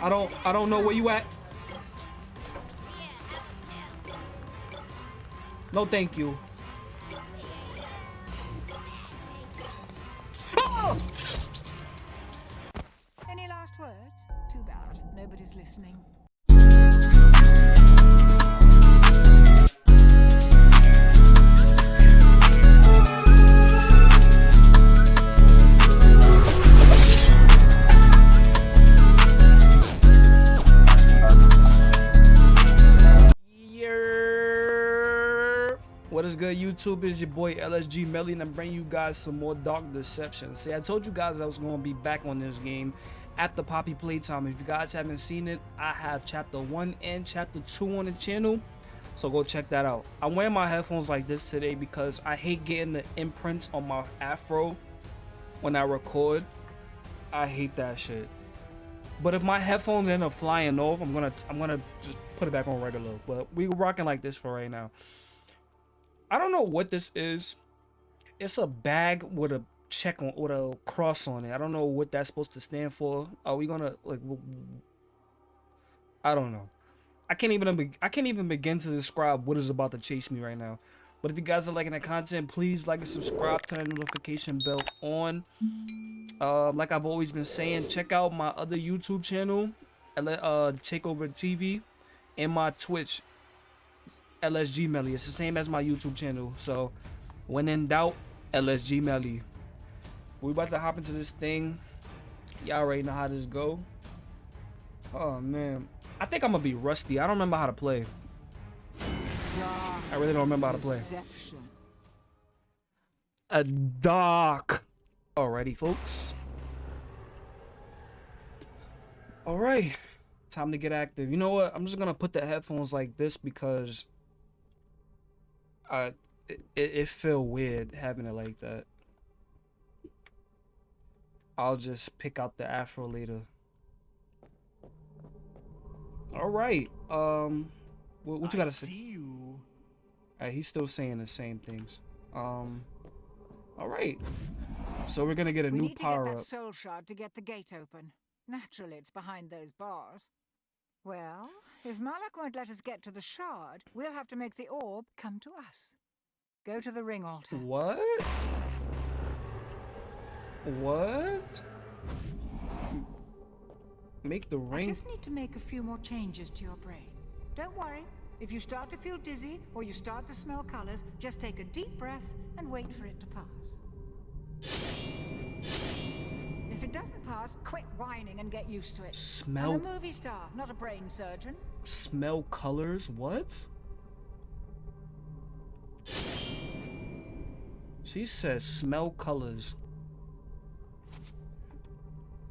I don't I don't know where you at. No, thank you. It's your boy LSG Melly, and I'm bringing you guys some more Dark Deception. See, I told you guys I was going to be back on this game at the Poppy Playtime. If you guys haven't seen it, I have Chapter 1 and Chapter 2 on the channel, so go check that out. I'm wearing my headphones like this today because I hate getting the imprints on my afro when I record. I hate that shit. But if my headphones end up flying off, I'm gonna I'm gonna just put it back on regular. But we rocking like this for right now. I don't know what this is. It's a bag with a check on with a cross on it. I don't know what that's supposed to stand for. Are we gonna like? I don't know. I can't even I can't even begin to describe what is about to chase me right now. But if you guys are liking the content, please like and subscribe, turn the notification bell on. Um, like I've always been saying, check out my other YouTube channel, uh, Takeover TV, and my Twitch, LSG Melly. It's the same as my YouTube channel. So, when in doubt, LSG Melly. We about to hop into this thing. Y'all already know how this go. Oh man, I think I'm gonna be rusty. I don't remember how to play. I really don't remember how to play. A dark. Alrighty, folks. Alright. Time to get active. You know what? I'm just gonna put the headphones like this because uh it, it, it feel weird having it like that. I'll just pick out the afro later. Alright. Um what, what you gotta say? See you. Alright, he's still saying the same things. Um Alright. So we're gonna get a we new need to get that up. soul shard to get the gate open. Naturally, it's behind those bars. Well, if Malak won't let us get to the shard, we'll have to make the orb come to us. Go to the ring altar. What? What? Make the ring. I just need to make a few more changes to your brain. Don't worry. If you start to feel dizzy or you start to smell colors, just take a deep breath and wait for it to pass. If it doesn't pass, quit whining and get used to it. Smell- I'm a movie star, not a brain surgeon. Smell colors? What? She says smell colors.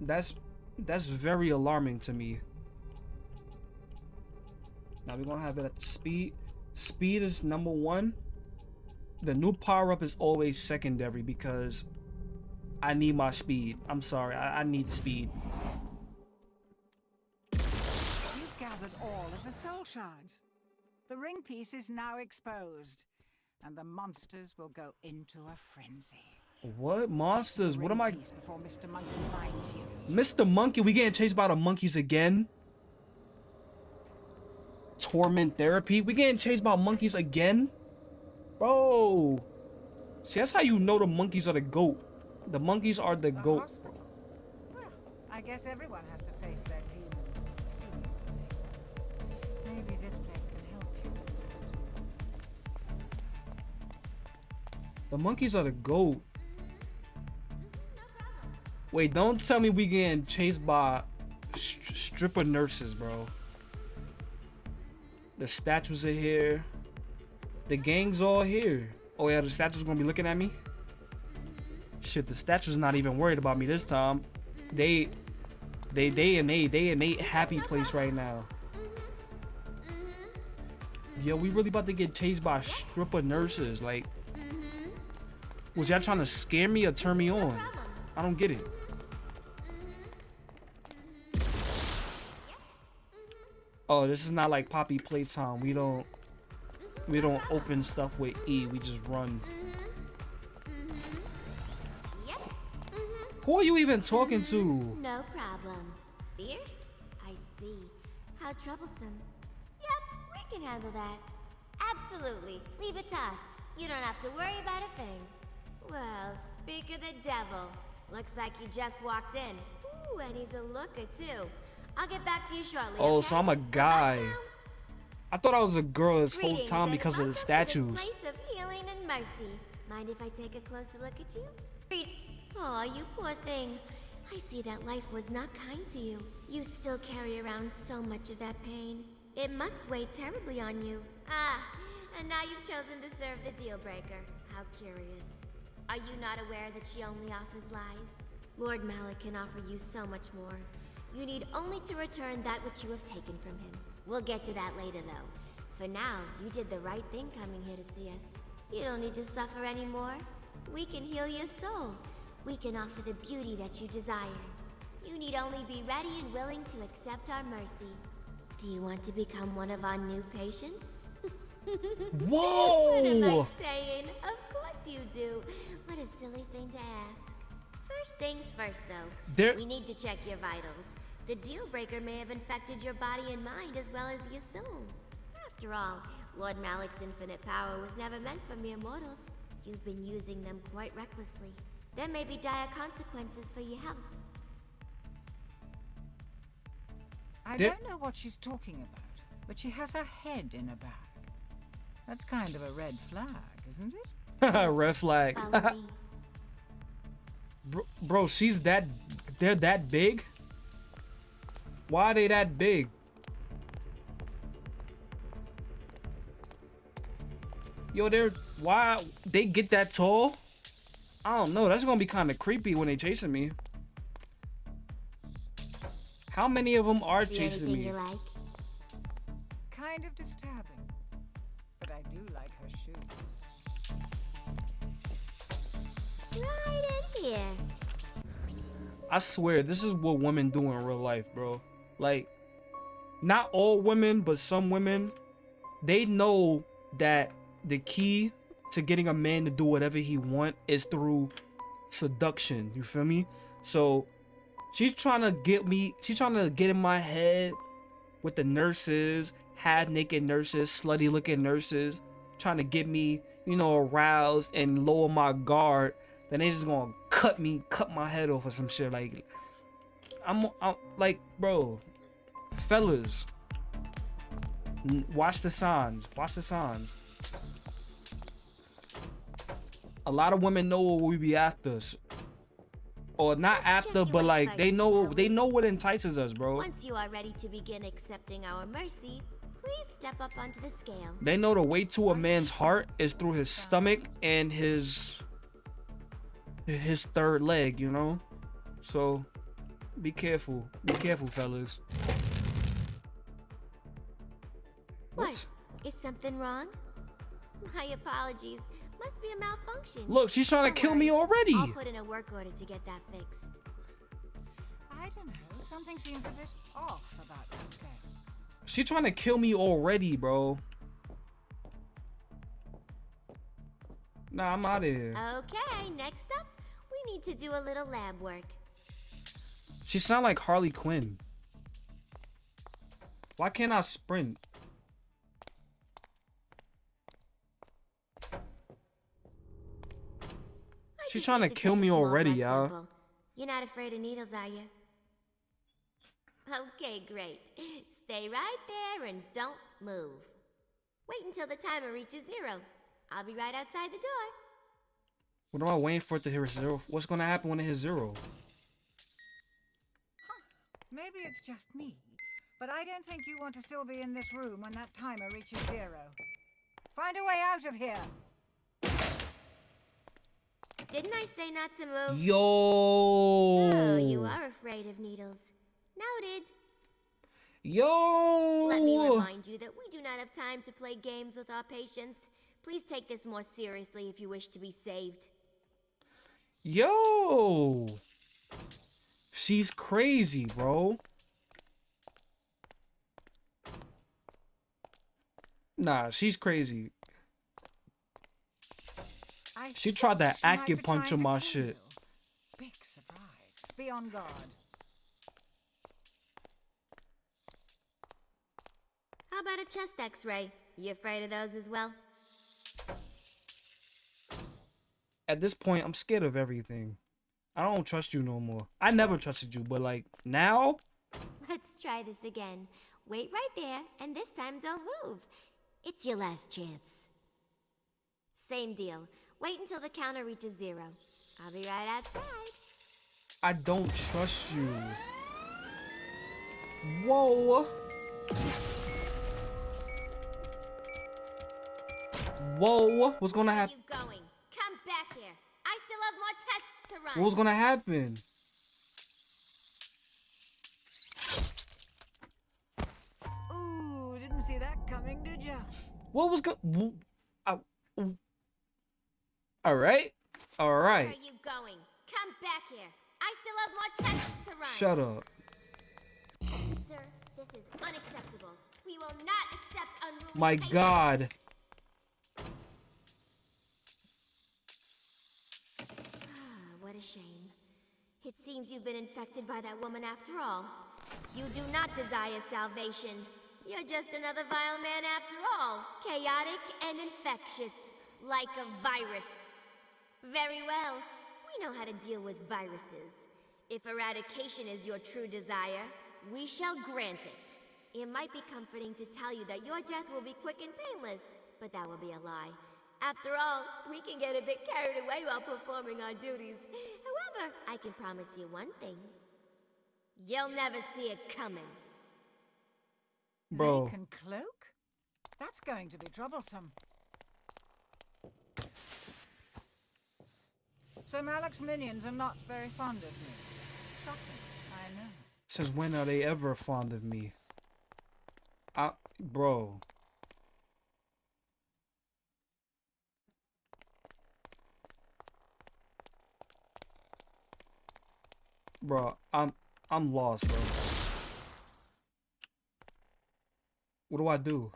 That's that's very alarming to me. Now we're gonna have it at the speed. Speed is number one. The new power up is always secondary because I need my speed. I'm sorry, I, I need speed. You've gathered all of the soul shards. The ring piece is now exposed, and the monsters will go into a frenzy. What monsters? What am I? Mr. Monkey finds you. Mr. Monkey, we getting chased by the monkeys again? Torment therapy? We getting chased by monkeys again? Bro. See, that's how you know the monkeys are the goat. The monkeys are the A goat. Well, I guess everyone has to face their demons later. Maybe this place can help you. The monkeys are the goat. Wait, don't tell me we getting chased by st- stripper nurses, bro. The statues are here. The gang's all here. Oh yeah, the statues gonna be looking at me. Shit, the statues not even worried about me this time. They, they, they and they, they and they happy place right now. Yo, we really about to get chased by stripper nurses. Like, was y'all trying to scare me or turn me on? I don't get it. Oh, this is not like Poppy Playtime. We don't we don't open stuff with E. We just run. Who are you even talking to? Mm, no problem. Fierce? I see. How troublesome. Yep, we can handle that. Absolutely. Leave it to us. You don't have to worry about a thing. Well, speak of the devil. Looks like you just walked in. Ooh, and he's a looker too. I'll get back to you shortly. Oh, okay? so I'm a guy. I thought I was a girl this whole time because of the statues. Place of healing and mercy. Mind if I take a closer look at you? Oh, you poor thing. I see that life was not kind to you. You still carry around so much of that pain. It must weigh terribly on you. Ah, and now you've chosen to serve the deal breaker. How curious. Are you not aware that she only offers lies? Lord Malak can offer you so much more. You need only to return that which you have taken from him. We'll get to that later, though. For now, you did the right thing coming here to see us. You don't need to suffer anymore. We can heal your soul. We can offer the beauty that you desire. You need only be ready and willing to accept our mercy. Do you want to become one of our new patients? Whoa! What am I saying? Of course you do. What a silly thing to ask. First things first, though. There- We need to check your vitals. The deal breaker may have infected your body and mind as well as your soul. After all, Lord Malak's infinite power was never meant for mere mortals. You've been using them quite recklessly. There may be dire consequences for your health. I Did- don't know what she's talking about, but she has her head in a bag. That's kind of a red flag, isn't it? Red flag. Bro, bro, she's that. They're that big. Why are they that big? Yo, they're why they get that tall? I don't know. That's gonna be kind of creepy when they chasing me. How many of them are See chasing me? like? Kind of disturbing. But I do like her shoes. Right in here. I swear, this is what women do in real life, bro. Like, not all women, but some women, they know that the key to getting a man to do whatever he want is through seduction. You feel me? So she's trying to get me. She's trying to get in my head with the nurses, half naked nurses, slutty looking nurses, trying to get me, you know, aroused and lower my guard. Then they just gonna cut me, cut my head off or some shit. Like, I'm, I'm like, bro, fellas, watch the signs. Watch the signs. A lot of women know what we be after, or not after, but like they know they know what entices us, bro. Once you are ready to begin accepting our mercy, please step up onto the scale. They know the way to a man's heart is through his stomach and his his third leg, you know? So be careful. Be careful, fellas. What? Is something wrong? My apologies. Must be a malfunction. Look, she's trying to Don't kill me already. I'll put in a work order to get that fixed. I don't know. Something seems a bit off about that scale. She trying to kill me already, bro. Nah, I'm out of here. Okay, next up, we need to do a little lab work. She sound like Harley Quinn. Why can't I sprint? She's trying to kill me already, y'all. You're not afraid of needles, are you? Okay, great. Stay right there and don't move. Wait until the timer reaches zero. I'll be right outside the door. What am I waiting for it to hit zero? What's gonna happen when it hits zero? Maybe it's just me, but I don't think you want to still be in this room when that timer reaches zero. Find a way out of here. Didn't I say not to move? Yo. Oh, you are afraid of needles. Noted. Yo. Let me remind you that we do not have time to play games with our patients. Please take this more seriously if you wish to be saved. Yo. She's crazy, bro. Nah, she's crazy. I She tried that she acupuncture trying my shit. Big surprise. Be on guard. How about a chest x-ray? You afraid of those as well? At this point, I'm scared of everything. I don't trust you no more. I never trusted you, but like now, Let's try this again. Wait right there, and this time don't move. It's your last chance. Same deal. Wait until the counter reaches zero. I'll be right outside. I don't trust you. Whoa. Whoa. What's gonna happen? you going? Come back here. I still have more tests to run. What was gonna happen? Ooh, didn't see that coming, did ya? What was going? All right. All Where are you going? Come back here. I still have more tests to run. Shut up. Sir, this is unacceptable. We will not accept unruly My patients. God. Ah, what a shame. It seems you've been infected by that woman after all. You do not desire salvation. You're just another vile man after all. Chaotic and infectious, like a virus. Very well. We know how to deal with viruses. If eradication is your true desire, we shall grant it. It might be comforting to tell you that your death will be quick and painless, but that will be a lie. After all, we can get a bit carried away while performing our duties. However, I can promise you one thing. You'll never see it coming. Bro. Make and cloak? That's going to be troublesome. So Malak's minions are not very fond of me. Shocking, I know. Since when are they ever fond of me? I, bro. Bro, I'm I'm lost, bro. What do I do?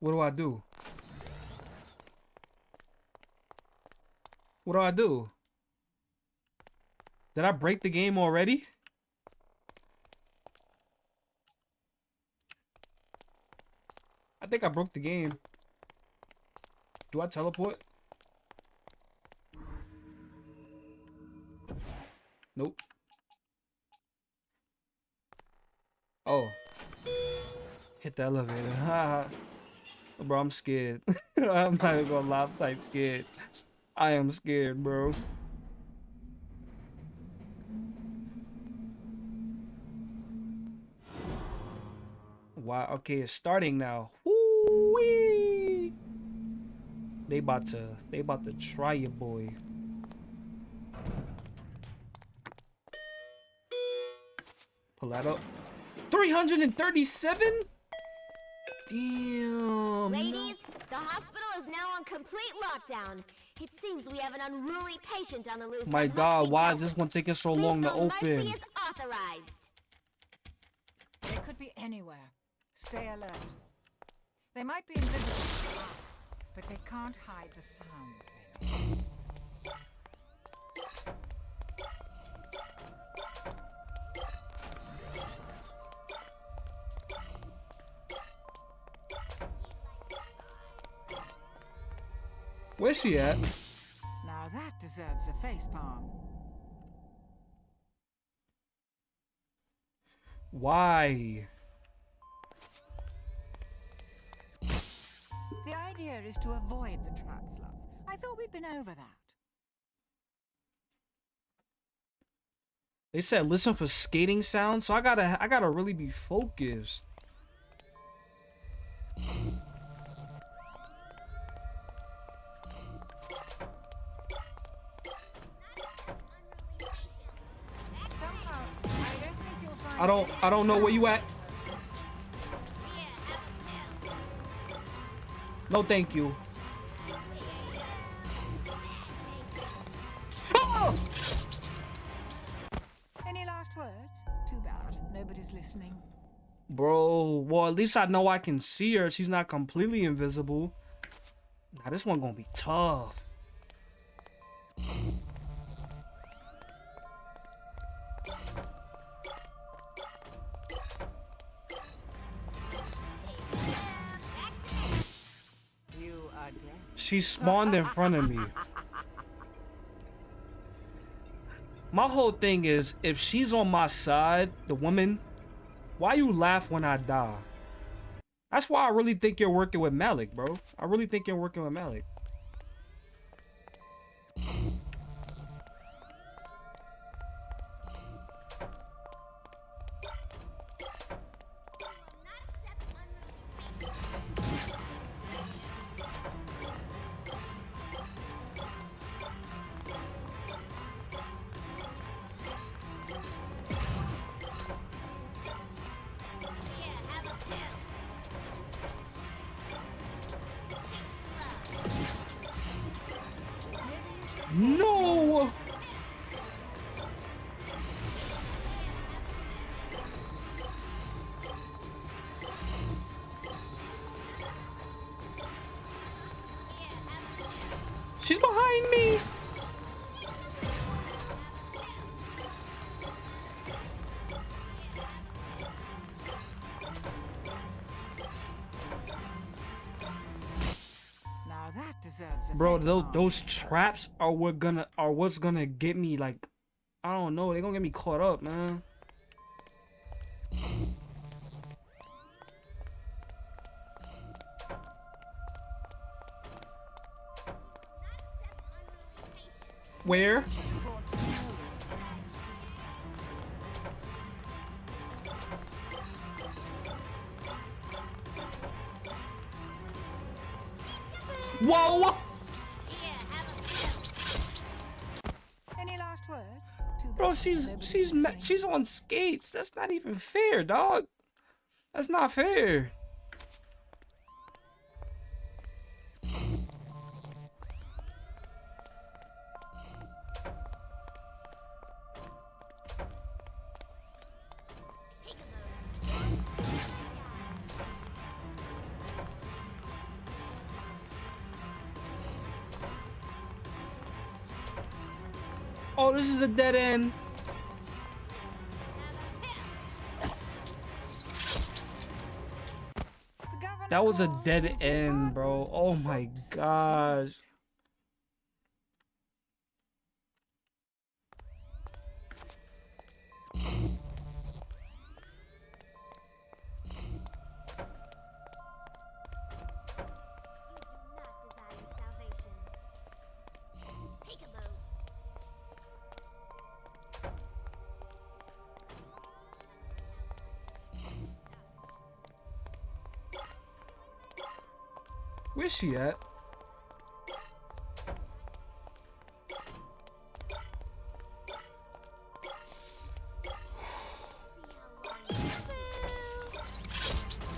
What do I do? What do I do? Did I break the game already? I think I broke the game. Do I teleport? Nope. Oh. Hit the elevator. Bro, I'm scared. I'm not even gonna lie, I'm scared. I am scared, bro. Wow, okay, it's starting now. Woo-wee. They about to they about to try you, boy. Pull that up. 337? Damn. Ladies, the hospital is now on complete lockdown. It seems we have an unruly patient on the loose. My that god, why dealt is this one taking so Please long to know Mercy open? is authorized. They could be anywhere. Stay alert. They might be invisible, but they can't hide the sounds Where's she at? Now that deserves a facepalm. Why? The idea is to avoid the traps, love. I thought we'd been over that. They said listen for skating sounds, so I gotta I gotta really be focused. I don't I don't know where you at. No, thank you. Oh! Any last words? Too bad. Nobody's listening. Bro, well at least I know I can see her. She's not completely invisible. Now this one gonna be tough. She spawned in front of me. My whole thing is, if she's on my side, the woman, why you laugh when I die? That's why I really think you're working with Malik, bro. I really think you're working with Malik. She's behind me! Now that deserves a Bro, those, those traps are what gonna are what's gonna get me like I don't know, they're gonna get me caught up, man. Where? Whoa! Any last words? Too Bro, she's she's can ma- sing. she's on skates. That's not even fair, dog. That's not fair. Is a dead end. That was a dead end, bro. Oh my gosh. Where's she at?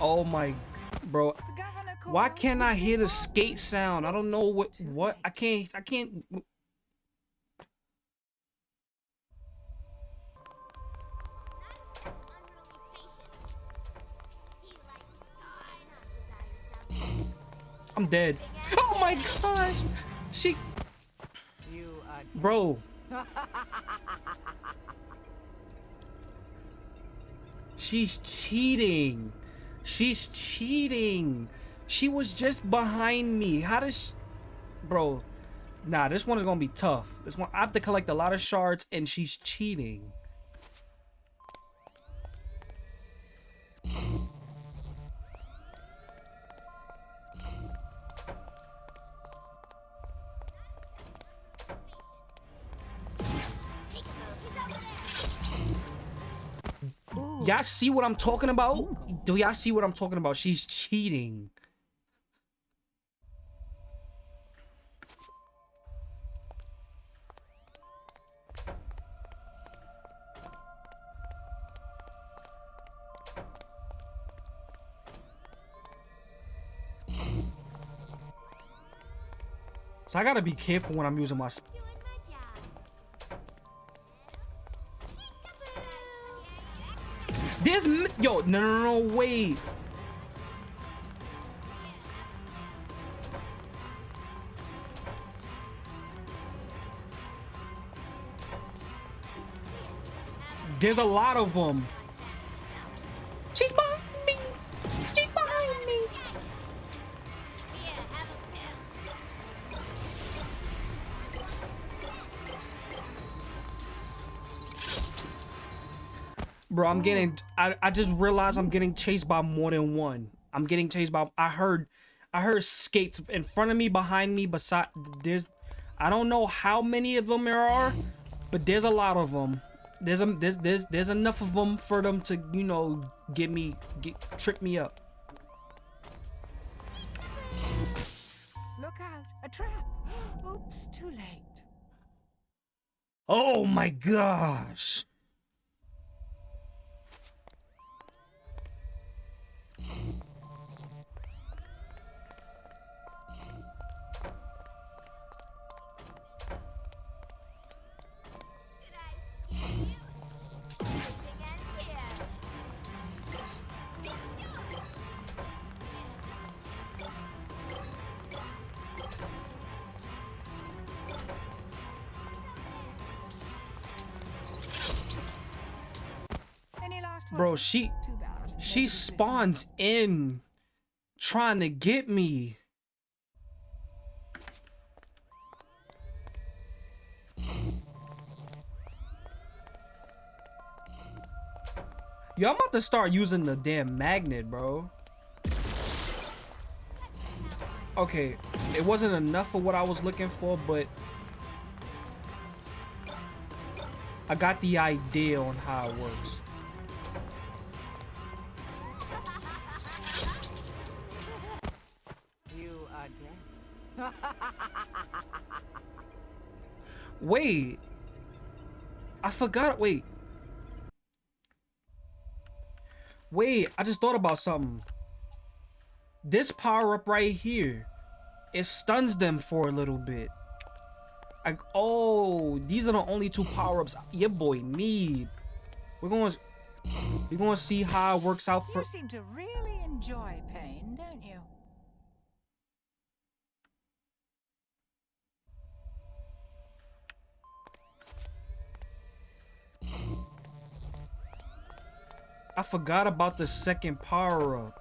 Oh my, bro. Why can't I hear the skate sound? I don't know what what I can't I can't dead. Oh my gosh. She bro. She's cheating. She's cheating. She was just behind me. How does. Bro, nah, this one is gonna be tough. This one I have to collect a lot of shards and she's cheating. Y'all see what I'm talking about? Do y'all see what I'm talking about? She's cheating. So I gotta be careful when I'm using my. Yo no no no wait. There's a lot of them. Bro, I'm getting. I, I just realized I'm getting chased by more than one. I'm getting chased by. I heard, I heard skates in front of me, behind me, beside. There's, I don't know how many of them there are, but there's a lot of them. There's a there's there's there's enough of them for them to you know get me get trip me up. Look out, a trap. Oops, too late. Oh my gosh. Bro, she she spawns in trying to get me. Yo, I'm about to start using the damn magnet, bro. Okay, it wasn't enough for what I was looking for, but I got the idea on how it works. Wait. I forgot. Wait. Wait, I just thought about something. This power up right here, it stuns them for a little bit. Like, oh, these are the only two power ups your boy need. We're going, to we're going to see how it works out for. You seem to really enjoy pain, don't you? I forgot about the second power up.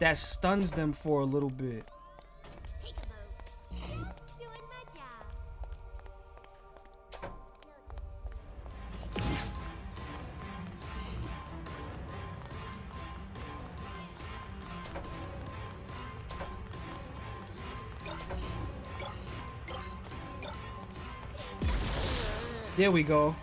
That stuns them for a little bit. There we go.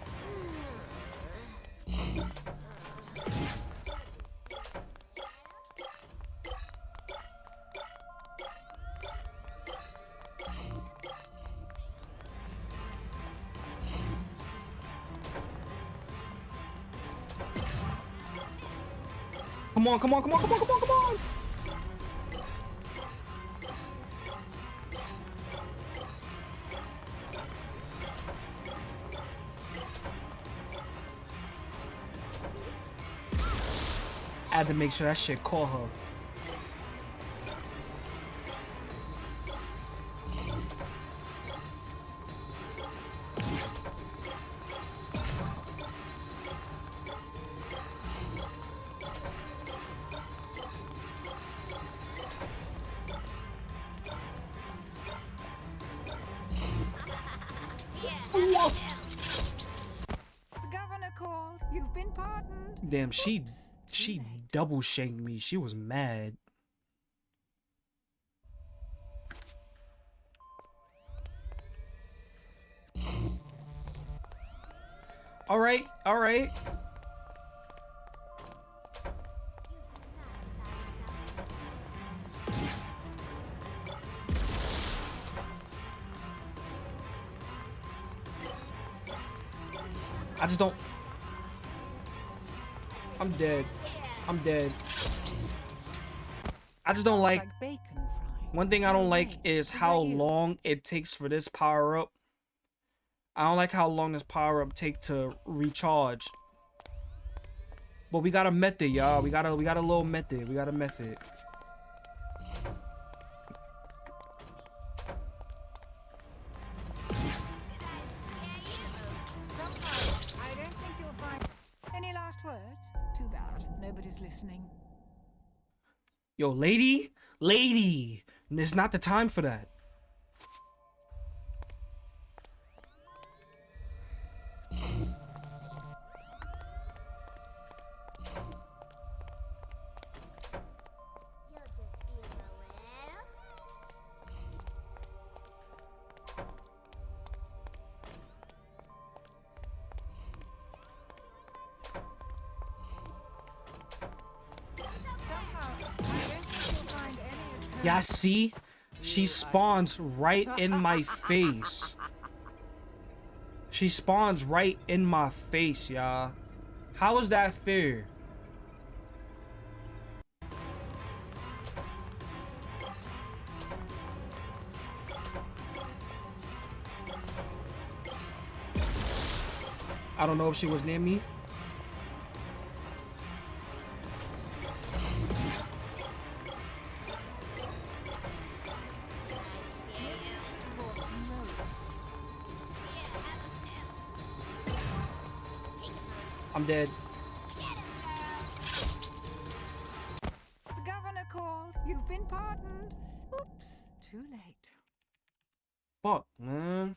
On, come on, come on, come on, come on, come on! I had to make sure that shit caught her. You've been pardoned. Damn, she Oops, she late. double shanked me. She was mad. All right, all right. I just don't. I'm dead. I'm dead. I just don't like. One thing I don't like is how long it takes for this power up. I don't like how long this power up take to recharge. But we got a method, y'all. We got a we got a little method. We got a method. Listening. Yo, lady, lady, it's not the time for that. See? She spawns right in my face. She spawns right in my face, y'all. How is that fair? I don't know if she was near me. I'm dead. The governor called. You've been pardoned. Oops, too late. Fuck, man.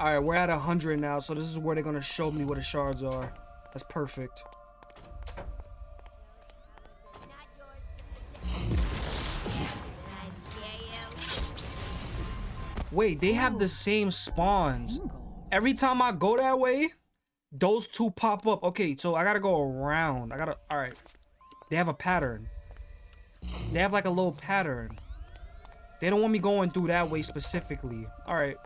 Alright, we're at 100 now, so this is where they're gonna show me where the shards are. That's perfect. Wait, they have the oh. same spawns. Every time I go that way, those two pop up. Okay, so I gotta go around. I gotta, alright. They have a pattern. They have like a little pattern. They don't want me going through that way specifically. Alright.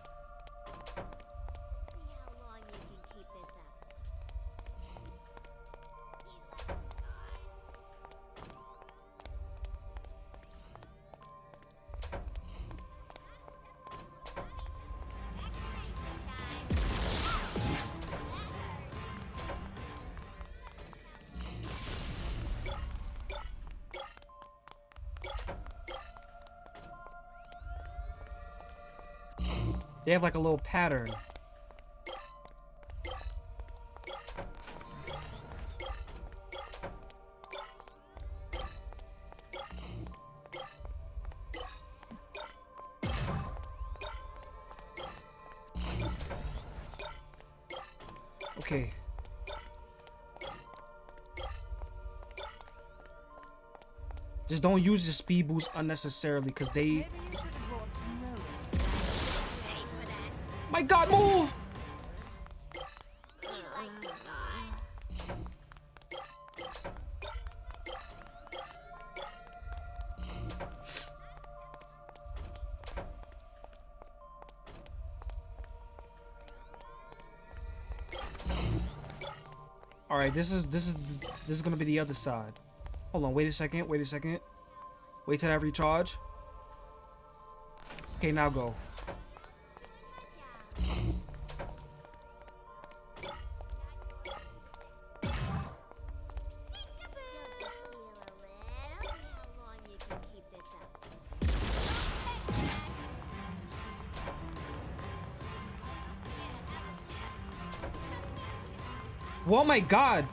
They have like a little pattern. Okay. Just don't use the speed boost unnecessarily because they My god, move! All right, this is this is this is gonna be the other side. Hold on, wait a second, wait a second. Wait till I recharge. Okay, now go. Oh my god!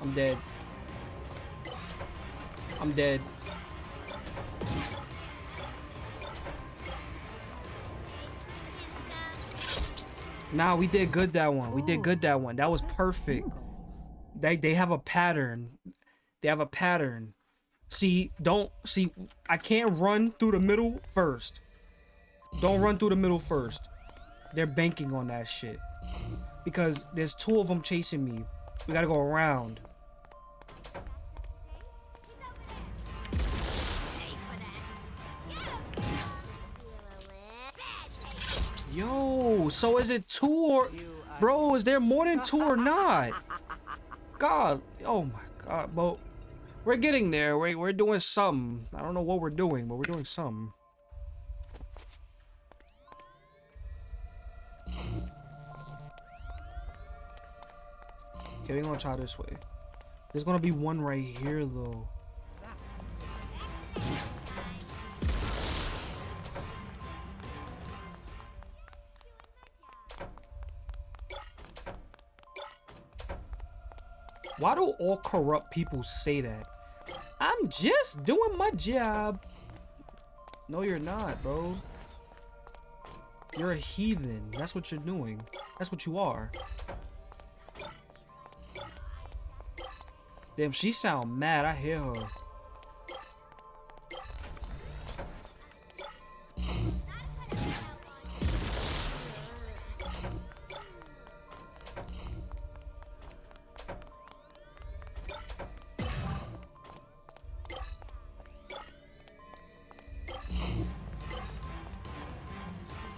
I'm dead. I'm dead. Nah, we did good that one. We did good that one. That was perfect. They they have a pattern. They have a pattern. See, don't see I can't run through the middle first. Don't run through the middle first. They're banking on that shit. Because there's two of them chasing me. We gotta go around. Yo, so is it two or... Bro, is there more than two or not? God, oh my god, but we're getting there. We're, we're doing something. I don't know what we're doing, but we're doing something. Okay, we're gonna try this way. There's gonna be one right here, though. Why do all corrupt people say that? I'm just doing my job. No, you're not, bro. You're a heathen. That's what you're doing. That's what you are. Damn, she sound mad. I hear her.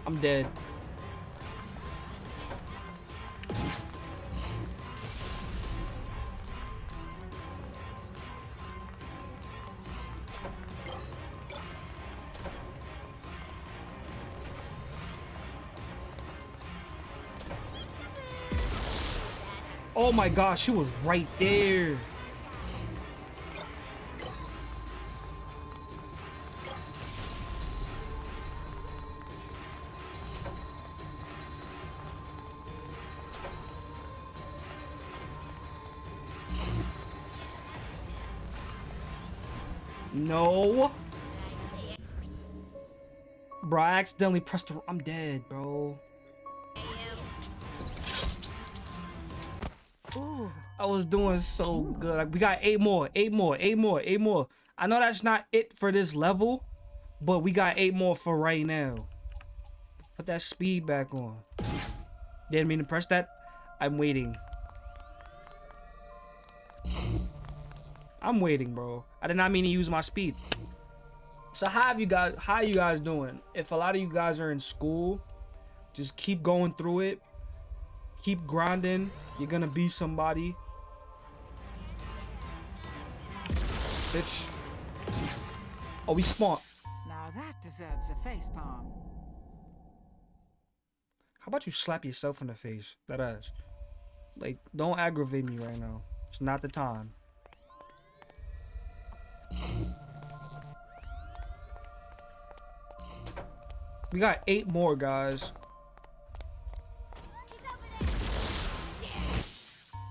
I'm dead. My gosh, she was right there. No. Bro, I accidentally pressed the... I'm dead, bro. Was doing so good. Like, we got eight more, eight more, eight more, eight more. I know that's not it for this level, but we got eight more for right now. Put that speed back on. Didn't mean to press that. I'm waiting. I'm waiting, bro. I did not mean to use my speed. So how have you guys how you guys doing? If a lot of you guys are in school, just keep going through it. Keep grinding. You're gonna be somebody. Bitch. Oh, we smart. now that deserves a face palm. How about you slap yourself in the face? That ass. Like, don't aggravate me right now. It's not the time. We got eight more, guys.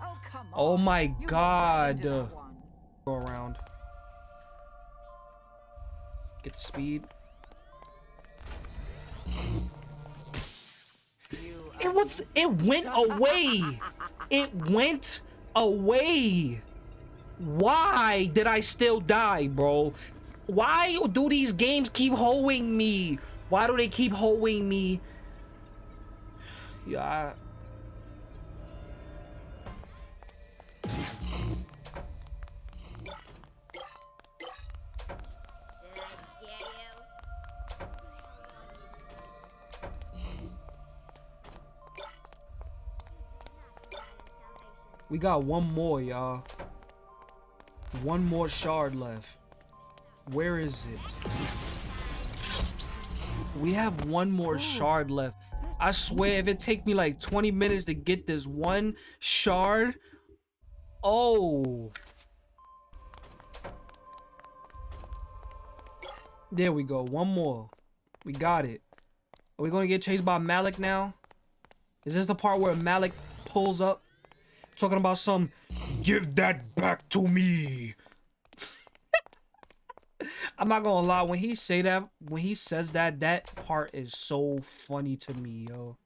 Oh. Oh my You god. right into that one. Go around. Get the speed. It was. It went away. It went away. Why did I still die, bro? Why do these games keep holding me? Why do they keep holding me? Yeah. We got one more, y'all. One more shard left. Where is it? We have one more shard left. I swear, if it take me like 20 minutes to get this one shard, oh. There we go. One more. We got it. Are we going to get chased by Malak now? Is this the part where Malak pulls up? Talking about some, give that back to me. I'm not gonna lie, when he say that, when he says that, that part is so funny to me, yo.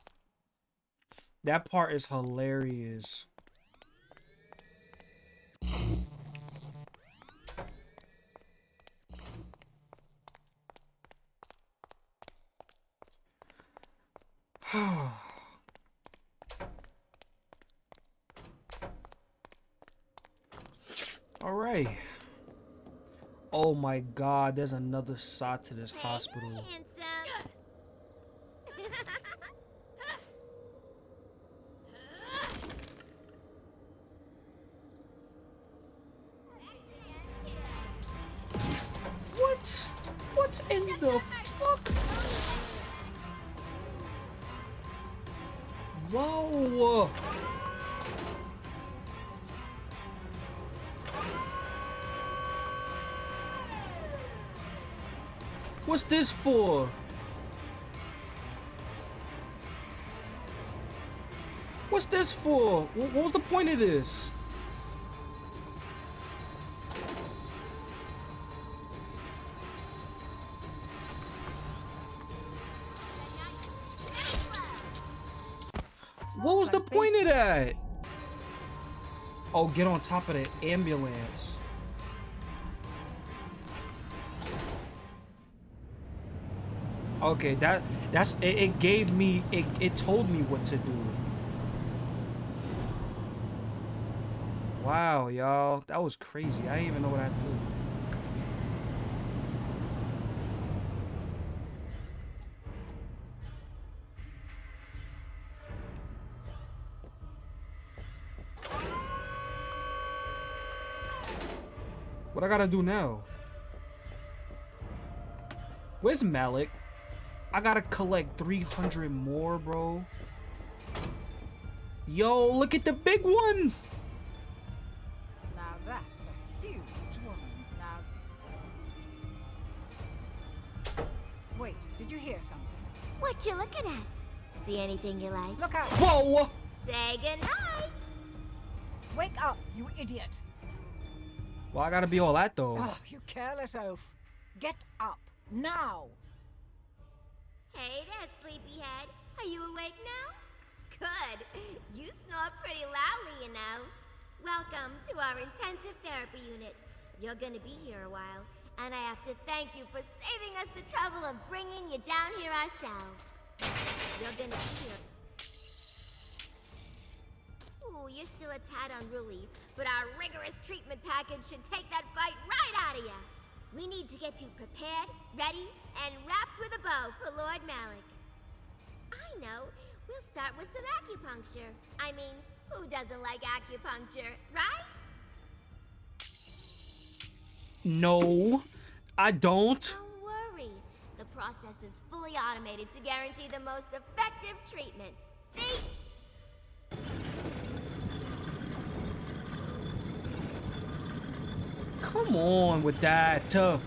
That part is hilarious. All right. Oh my god, there's another side to this hospital. Handsome. Point of this? What was the point of that? Oh, get on top of the ambulance. Okay, that that's it, it gave me it, it told me what to do. Wow, y'all. That was crazy. I didn't even know what I had to do. What I gotta do now? Where's Malak? I gotta collect 300 more, bro. Yo, look at the big one! Now that's a huge woman. Now. Wait, did you hear something? What you looking at? See anything you like? Look out! Whoa! Say goodnight. Wake up, you idiot! Well, I gotta be all that though. Oh, you careless oaf. Get up, now! Hey there, sleepyhead. Are you awake now? Good. You snore pretty loudly, you know. Welcome to our intensive therapy unit. You're gonna be here a while, and I have to thank you for saving us the trouble of bringing you down here ourselves. You're gonna be here. Ooh, you're still a tad unruly, but our rigorous treatment package should take that fight right out of you. We need to get you prepared, ready, and wrapped with a bow for Lord Malak. I know. We'll start with some acupuncture. I mean, who doesn't like acupuncture, right? No, I don't. Don't worry. The process is fully automated to guarantee the most effective treatment. See? Come on with that. Uh,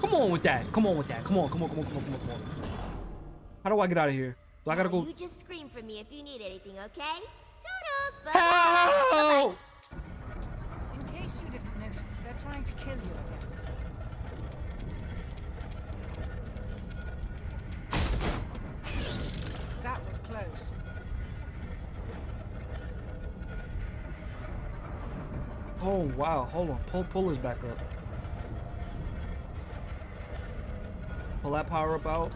come on with that. Come on with that. Come on, come on, come on, come on, come on, come on. How do I get out of here? Do I gotta go? You just scream for me if you need anything, okay? Toodles! Bye. Help! In case you didn't notice, they're trying to kill you again. That was close. Oh wow, hold on. Pull pull this back up. Pull that power up out.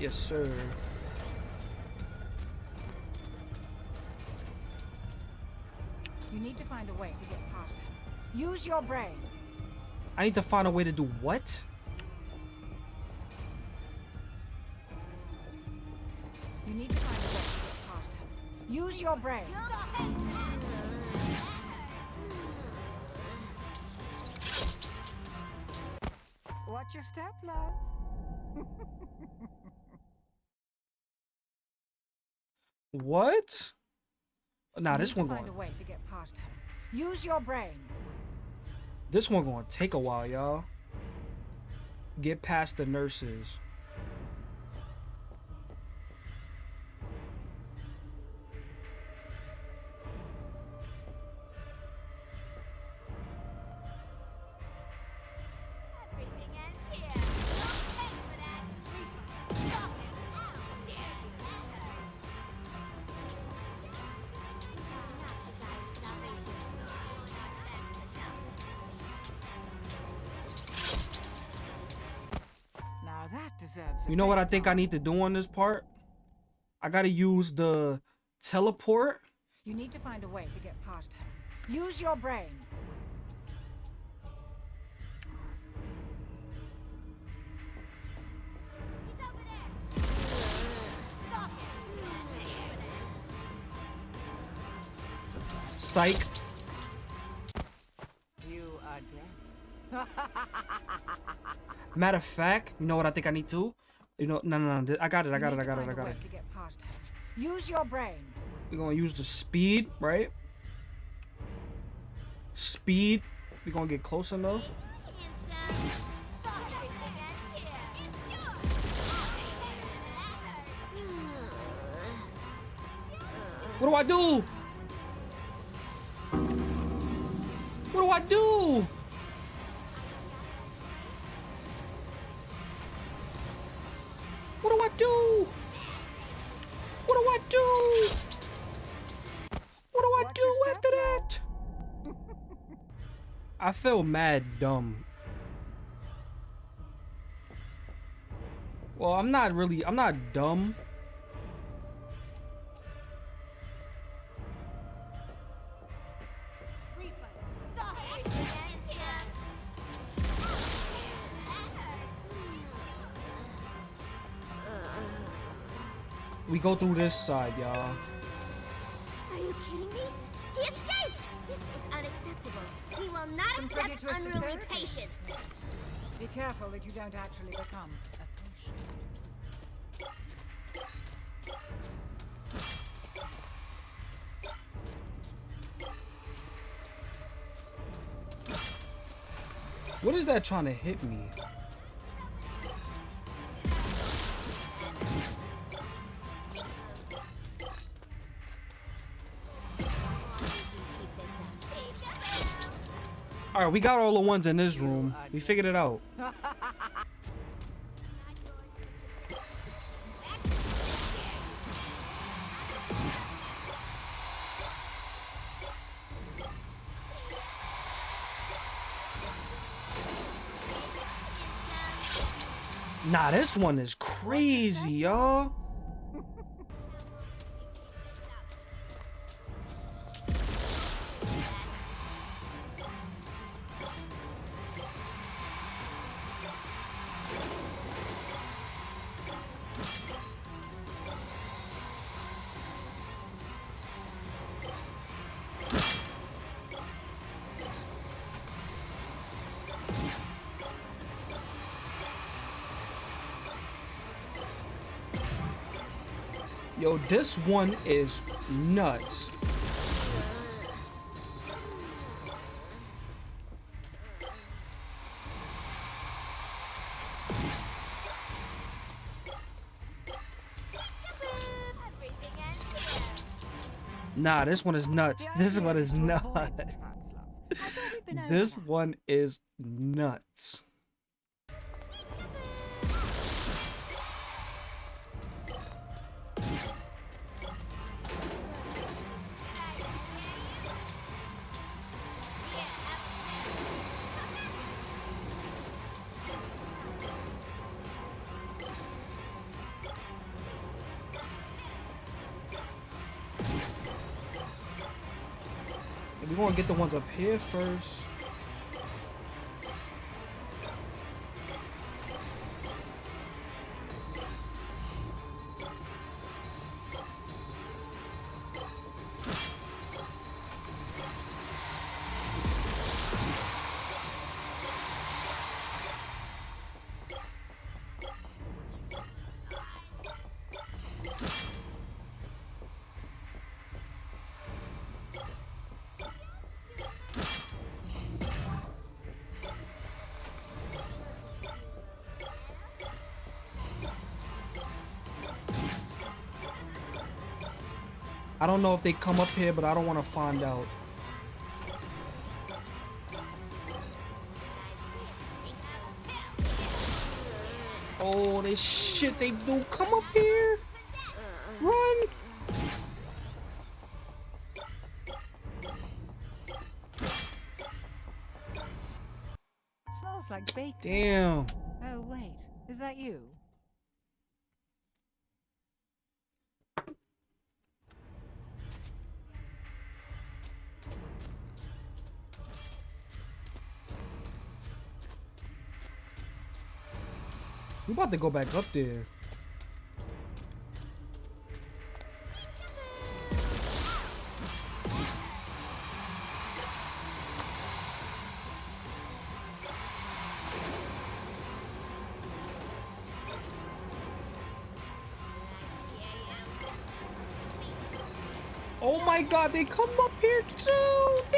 Yes, sir. You need to find a way to get past him. Use your brain. I need to find a way to do what? You need to find a way to get past him. Use your brain. Watch your step, love. What? Nah, this one going. a way to get past him. Use your brain. This one going to take a while, y'all. Get past the nurses. You know what I think I need to do on this part? I gotta use the teleport. You need to find a way to get past him. Use your brain. He's over there. Stop it. Psych. You are dead. Matter of fact, you know what I think I need to? You know, no, no, no. I got it. I got it. I got it. I got it. To get past him. Use your brain. We're gonna use the speed, right? Speed. We're gonna get close enough. Handsome. Stop everything ends here. What do I do? What do I do? Feel mad dumb. Well, I'm not really, I'm not dumb. We go through this side, y'all. Not Some accept pretty unruly patience. Be careful that you don't actually become a potion. What is that trying to hit me? Alright, we got all the ones in this room. We figured it out. Nah, this one is crazy, y'all. Yo, this one is nuts. Everything ends here. Nah, this one is nuts. This one is is nuts. avoid the trance, love. I thought we'd been over This one is nuts. Here first. Don't know if they come up here, but I don't want to find out. Oh, this shit they do. Come up here. Run. Smells like bacon. Damn. Oh, wait. Is that you? About to go back up there. Oh my god, they come up here too! They come up here too!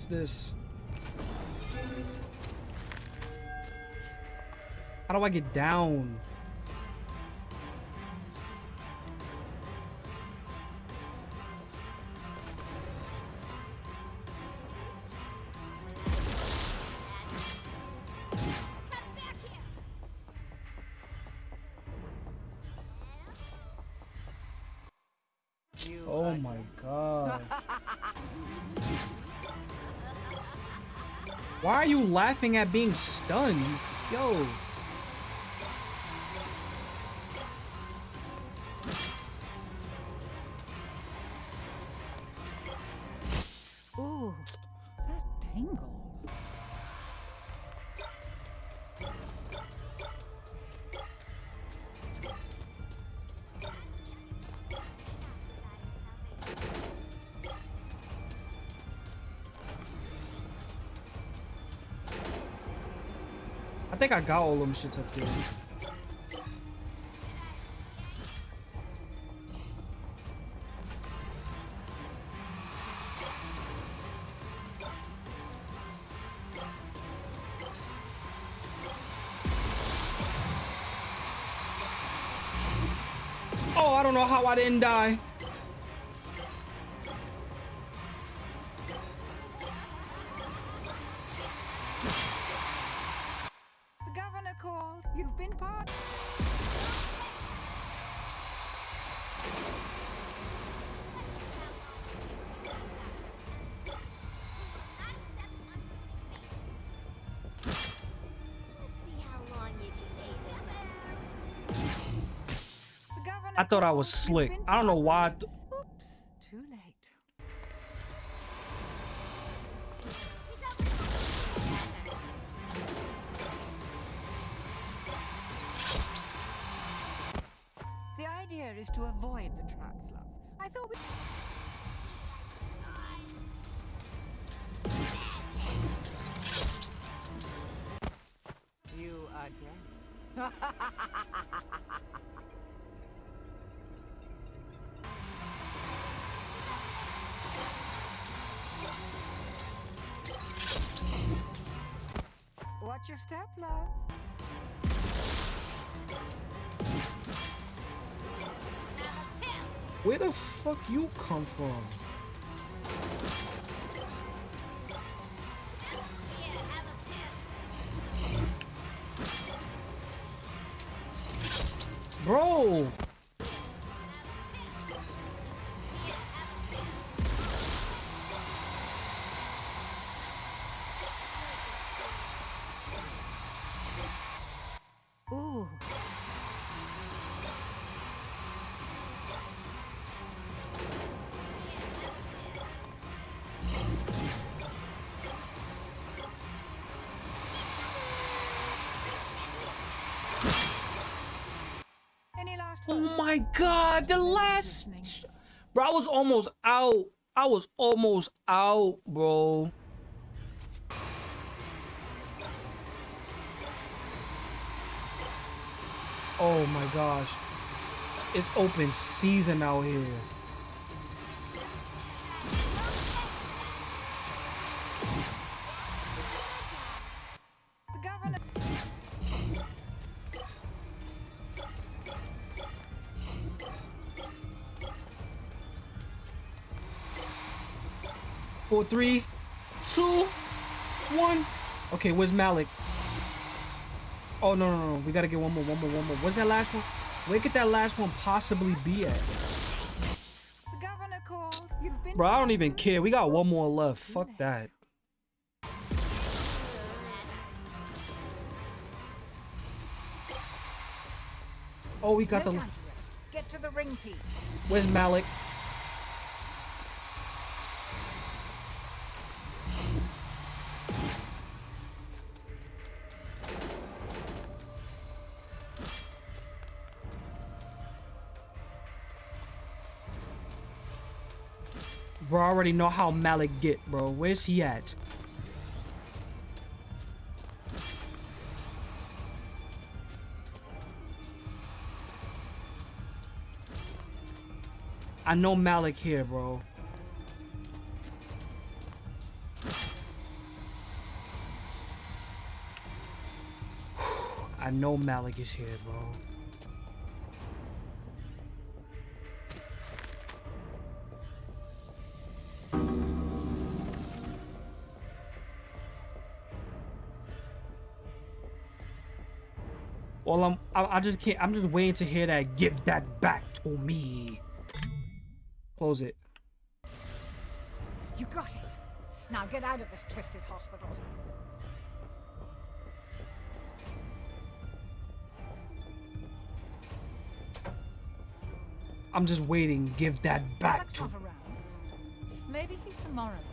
What's this? How do I get down? You laughing at being stunned? Yo. Think I got all them shits up there. Oh, I don't know how I didn't die. Thought I was slick. I don't know why. The fuck you come from? Oh my god, the last. Bro, I was almost out. I was almost out, bro. Oh my gosh. It's open season out here. Four, three, two, one. Okay, where's Malak? Oh no, no, no. We gotta get one more, one more, one more. Where's that last one? Where could that last one possibly be at? The governor called. You've been. Bro, I don't even care. We got one more left. Fuck that. Oh, we got the. time to Bro, I already know how Malak get, bro. Where's he at? I know Malak here, bro. I know Malak is here, bro. Well, I'm, I, I just can't, I'm just waiting to hear that, give that back to me. Close it. You got it. Now get out of this twisted hospital. I'm just waiting, give that back That's to. Maybe he's demoralized.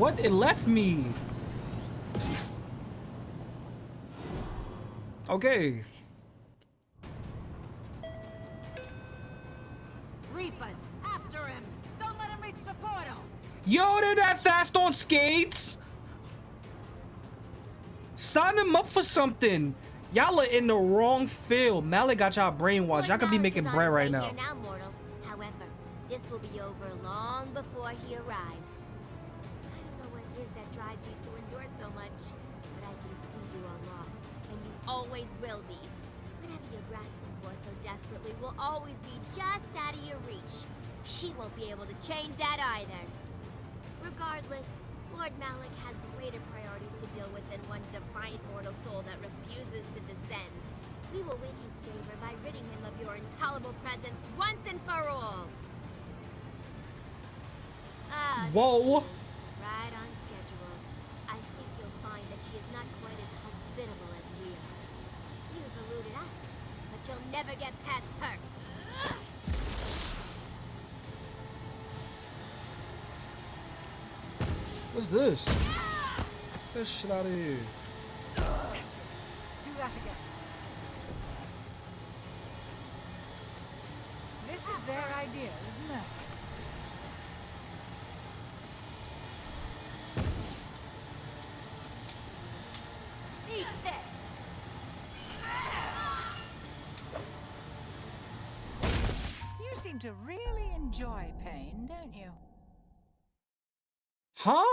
What? It left me. Okay. Reapers, after him! Don't let him reach the portal! Yo, they're that fast on skates. Sign them up for something. Y'all are in the wrong field. Malak got y'all brainwashed. Y'all could be making bread right now. Now. However, this will be over long before he arrives. You to endure so much, but I can see you are lost, and you always will be. Whatever you're grasping for so desperately will always be just out of your reach. She won't be able to change that either. Regardless, Lord Malak has greater priorities to deal with than one defiant mortal soul that refuses to descend. We will win his favor by ridding him of your intolerable presence once and for all. Ah, Whoa. Right on schedule. I think you'll find that she is not quite as hospitable as we are. You've eluded us, but you'll never get past her. What's this? Get this shit out of here. Do that again. This is their idea isn't mercy. To really enjoy pain, don't you? Huh?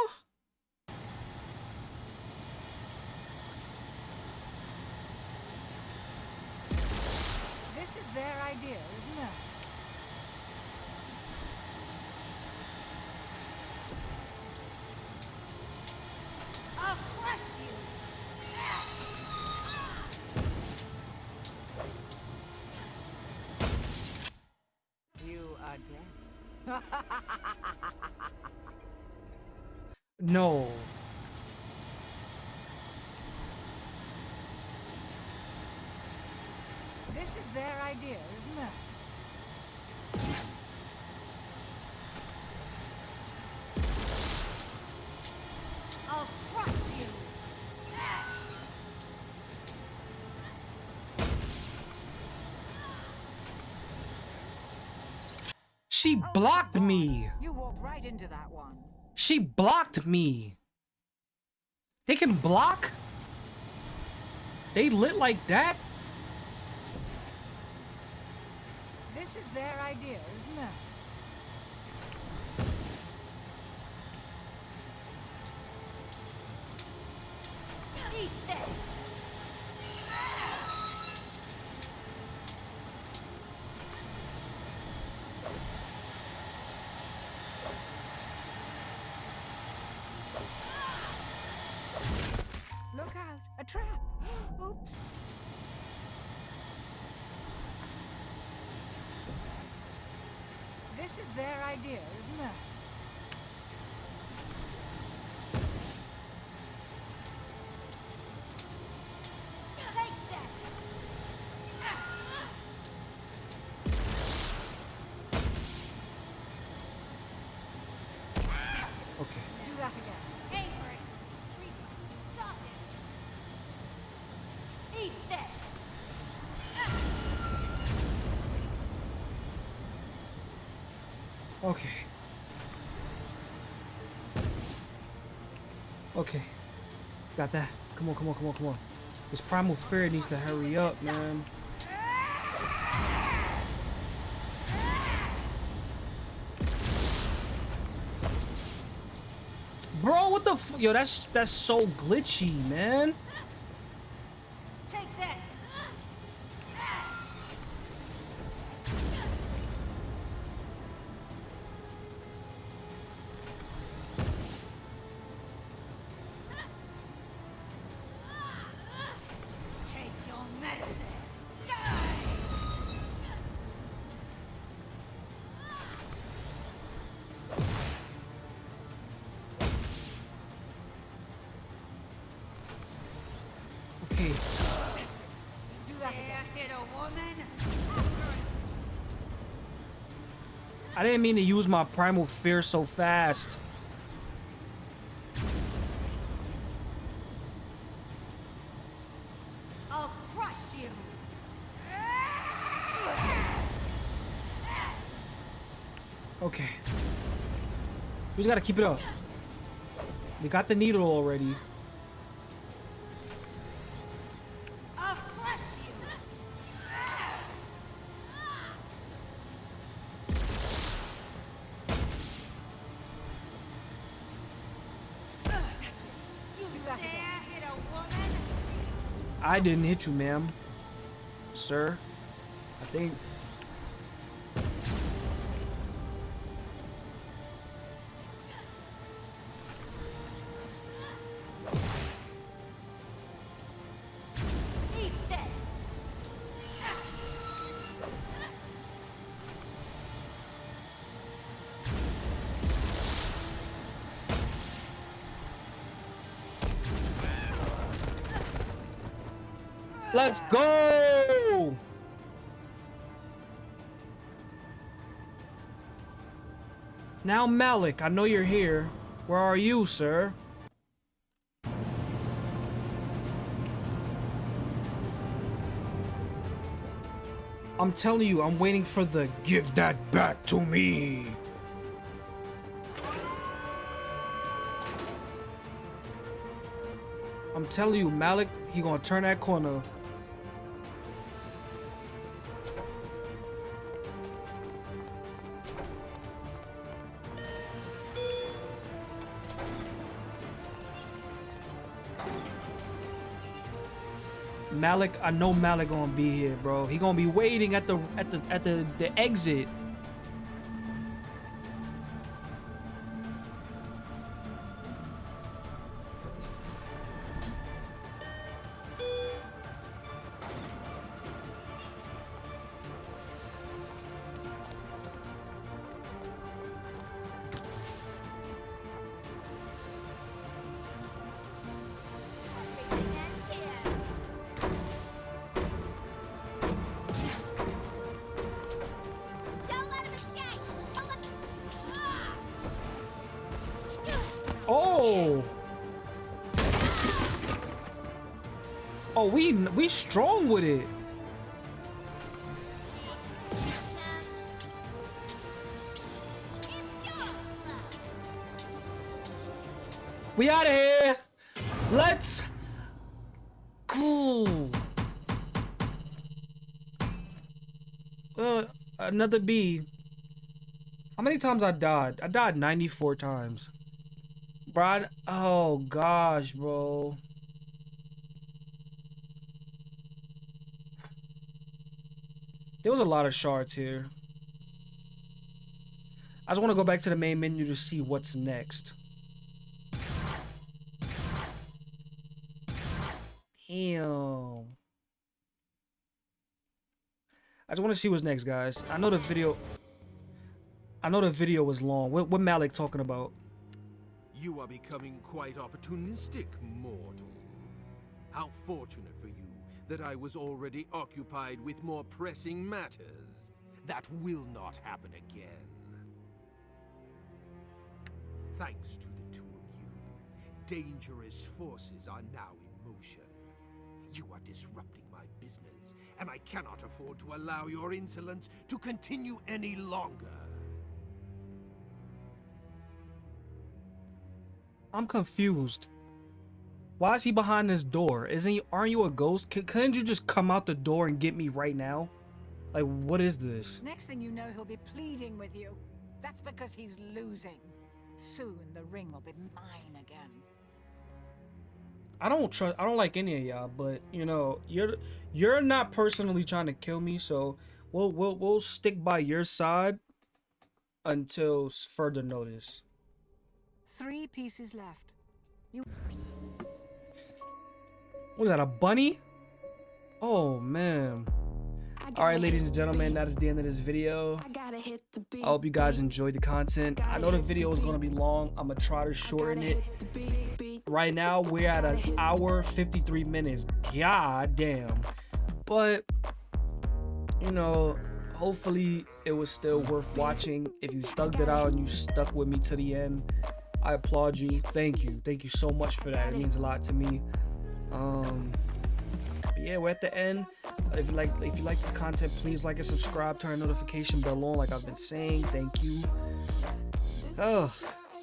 No. This is their idea of mercy. I'll crush you! She blocked me. You walked right into that one. She blocked me. They can block? They lit like that? This is their idea of mercy. Eat this! Look out! A trap! Oops! This is their idea of mercy. Okay. Okay. Got that. Come on, come on, come on, come on. This primal fear needs to hurry up, man. Bro, what the Yo, that's that's so glitchy, man. Didn't mean to use my primal fear so fast. I'll crush you! Okay. We just gotta keep it up. We got the needle already. Didn't hit you, ma'am. Sir. I think. Let's go! Now, Malak, I know you're here. Where are you, sir? I'm telling you, I'm waiting for the give that back to me. I'm telling you, Malak, he gonna turn that corner. Malak, I know Malak gonna be here, bro. He gonna be waiting at the at the at the the exit. We we strong with it. We out of here. Let's go. Uh, another B. How many times I died? I died 94 times. Bro, oh gosh, bro. There was a lot of shards here. I just want to go back to the main menu to see what's next. Damn. I just want to see what's next, guys. I know the video. I know the video was long. What, what Malak talking about? You are becoming quite opportunistic, mortal. How fortunate for you that I was already occupied with more pressing matters. That will not happen again. Thanks to the two of you, dangerous forces are now in motion. You are disrupting my business, and I cannot afford to allow your insolence to continue any longer. I'm confused. Why is he behind this door? Isn't he? Aren't you a ghost? C- couldn't you just come out the door and get me right now? Like, what is this? Next thing you know, he'll be pleading with you. That's because he's losing. Soon the ring will be mine again. I don't trust. I don't like any of y'all, but you know, you're you're not personally trying to kill me, so we'll we'll we'll stick by your side until further notice. Three pieces left. You Was that a bunny? Oh man. All right, ladies and gentlemen, that is the end of this video. I gotta hit the beat. I hope you guys enjoyed the content. I know the video is gonna be long. I'm gonna try to shorten it. Hit the beat, beat. Right now, we're at an hour 53 minutes. God damn. But, you know, hopefully it was still worth watching. If you thugged it out and you stuck with me to the end, I applaud you. Thank you. Thank you so much for that. It means a lot to me. Um, yeah, we're at the end. If you like, if you like this content, please like and subscribe. Turn notification bell on, like I've been saying. Thank you. Oh,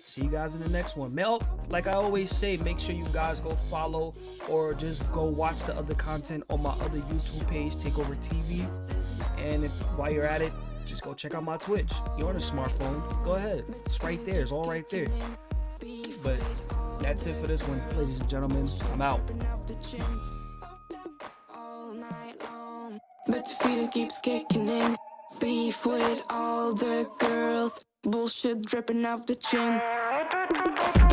see you guys in the next one. Mel, like I always say, make sure you guys go follow or just go watch the other content on my other YouTube page, Takeover TV. And if while you're at it, just go check out my Twitch. You're on a smartphone. Go ahead. It's right there. It's all right there. But that's it for this one, ladies and gentlemen. I'm out. But the feeling keeps kicking in. Beef with all the girls. Bullshit dripping off the chin.